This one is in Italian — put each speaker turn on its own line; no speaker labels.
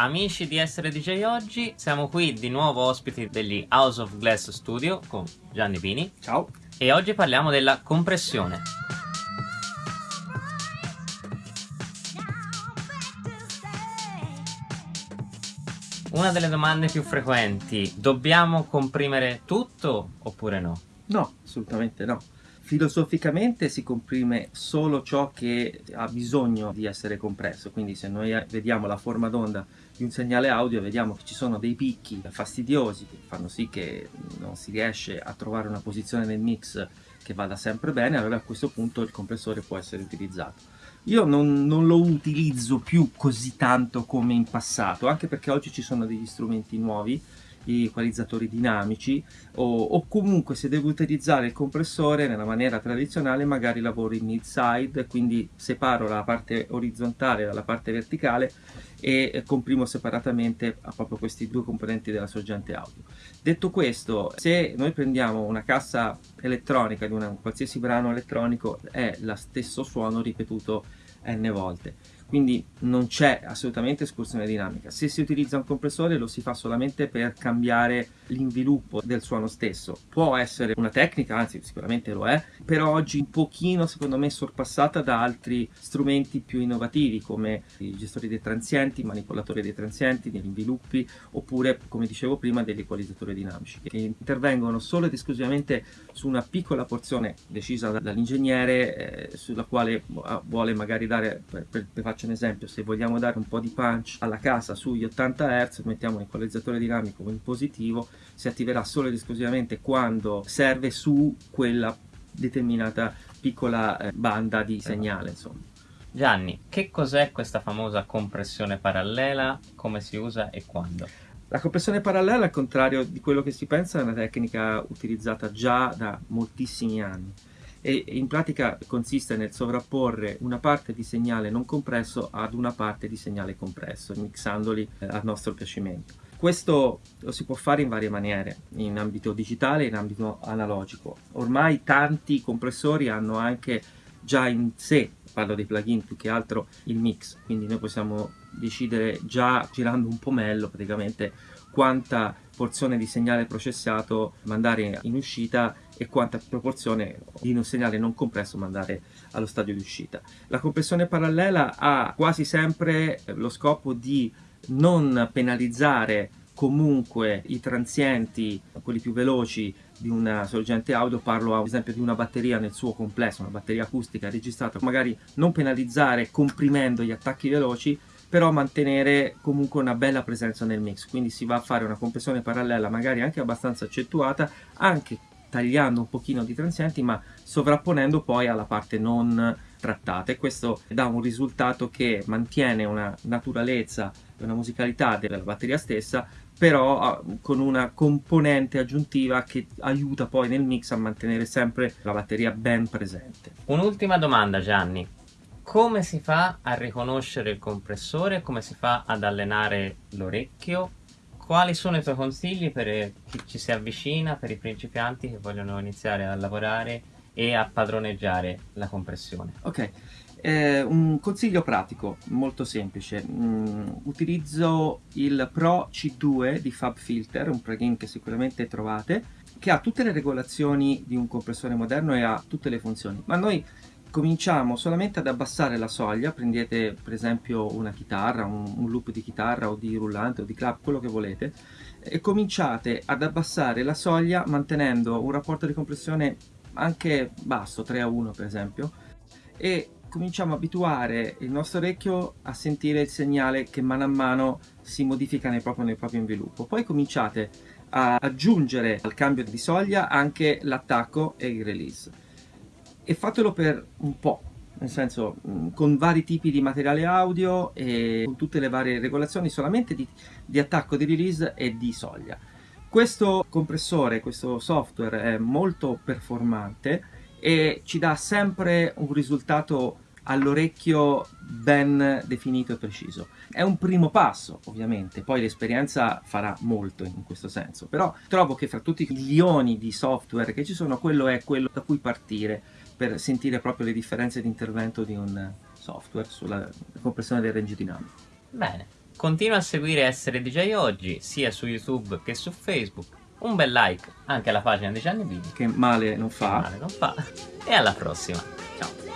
Amici di Essere DJ Oggi, siamo qui di nuovo ospiti degli House of Glass Studio con Gianni Pini.
Ciao.
E oggi parliamo della compressione. Una delle domande più frequenti, dobbiamo comprimere tutto oppure no?
No, assolutamente no. Filosoficamente si comprime solo ciò che ha bisogno di essere compresso, quindi se noi vediamo la forma d'onda di un segnale audio vediamo che ci sono dei picchi fastidiosi che fanno sì che non si riesce a trovare una posizione nel mix che vada sempre bene, allora a questo punto il compressore può essere utilizzato. Io non, non, lo utilizzo più così tanto come in passato, anche perché oggi ci sono degli strumenti nuovi gli equalizzatori dinamici o, o, comunque se devo utilizzare il compressore nella maniera tradizionale magari lavoro in mid side quindi separo la parte orizzontale dalla parte verticale e comprimo separatamente proprio questi due componenti della sorgente audio. Detto questo, se noi prendiamo una cassa elettronica di una, un qualsiasi brano elettronico è lo stesso suono ripetuto n volte quindi non c'è assolutamente escursione dinamica. Se si utilizza un compressore lo si fa solamente per cambiare l'inviluppo del suono stesso. Può essere una tecnica, anzi sicuramente lo è, però oggi un pochino secondo me sorpassata da altri strumenti più innovativi come i gestori dei transienti, i manipolatori dei transienti, degli inviluppi oppure come dicevo prima degli equalizzatori dinamici che intervengono solo ed esclusivamente su una piccola porzione decisa dall'ingegnere eh, sulla quale vuole magari dare per, per, per faccio un esempio, se vogliamo dare un po' di punch alla casa sugli 80 Hz, mettiamo un equalizzatore dinamico in positivo, si attiverà solo ed esclusivamente quando serve su quella determinata piccola eh, banda di segnale, insomma.
Gianni, che cos'è questa famosa compressione parallela, come si usa e quando?
La compressione parallela, al contrario di quello che si pensa, è una tecnica utilizzata già da moltissimi anni e in pratica consiste nel sovrapporre una parte di segnale non compresso ad una parte di segnale compresso, mixandoli eh, a nostro piacimento. Questo lo si può fare in varie maniere, in ambito digitale e in ambito analogico. Ormai tanti compressori hanno anche già in sé, parlo dei plugin più che altro, il mix, quindi noi possiamo decidere già girando un pomello praticamente quanta porzione di segnale processato mandare in uscita e quanta proporzione di un segnale non compresso mandare allo stadio di uscita. La compressione parallela ha quasi sempre lo scopo di non penalizzare comunque i transienti, quelli più veloci di una sorgente audio, parlo ad esempio di una batteria nel suo complesso, una batteria acustica registrata, magari non penalizzare comprimendo gli attacchi veloci, però mantenere comunque una bella presenza nel mix, quindi si va a fare una compressione parallela magari anche abbastanza accentuata, anche tagliando un pochino di transienti ma sovrapponendo poi alla parte non trattata. E questo dà un risultato che mantiene una naturalezza e una musicalità della batteria stessa però ah, con una componente aggiuntiva che aiuta poi nel mix a mantenere sempre la batteria ben presente.
Un'ultima domanda Gianni, come si fa a riconoscere il compressore, come si fa ad allenare l'orecchio quali sono i tuoi consigli per chi ci si avvicina, per i principianti che vogliono iniziare a lavorare e a padroneggiare la compressione?
Ok, eh, un consiglio pratico, molto semplice. Mm, utilizzo il Pro C2 di FabFilter, un plugin che sicuramente trovate, che ha tutte le regolazioni di un compressore moderno e ha tutte le funzioni, ma noi cominciamo solamente ad abbassare la soglia, prendete per esempio una chitarra, un, un, loop di chitarra o di rullante o di clap, quello che volete, e cominciate ad abbassare la soglia mantenendo un rapporto di compressione anche basso, 3 a 1 per esempio, e cominciamo a abituare il nostro orecchio a sentire il segnale che mano a mano si modifica nel proprio, nel proprio inviluppo. Poi cominciate a aggiungere al cambio di soglia anche l'attacco e il release e fatelo per un po', nel senso mm, con vari tipi di materiale audio e con tutte le varie regolazioni solamente di, di attacco di release e di soglia. Questo compressore, questo software è molto performante e ci dà sempre un risultato all'orecchio ben definito e preciso. È un primo passo, ovviamente, poi l'esperienza farà molto in questo senso, però trovo che fra tutti i milioni di software che ci sono, quello è quello da cui partire per sentire proprio le differenze di intervento di un software sulla compressione del range dinamico.
Bene, Continua a seguire Essere DJ Oggi sia su YouTube che su Facebook. Un bel like anche alla pagina di Gianni Vini.
Che male non fa.
Male non fa. E alla prossima. Ciao.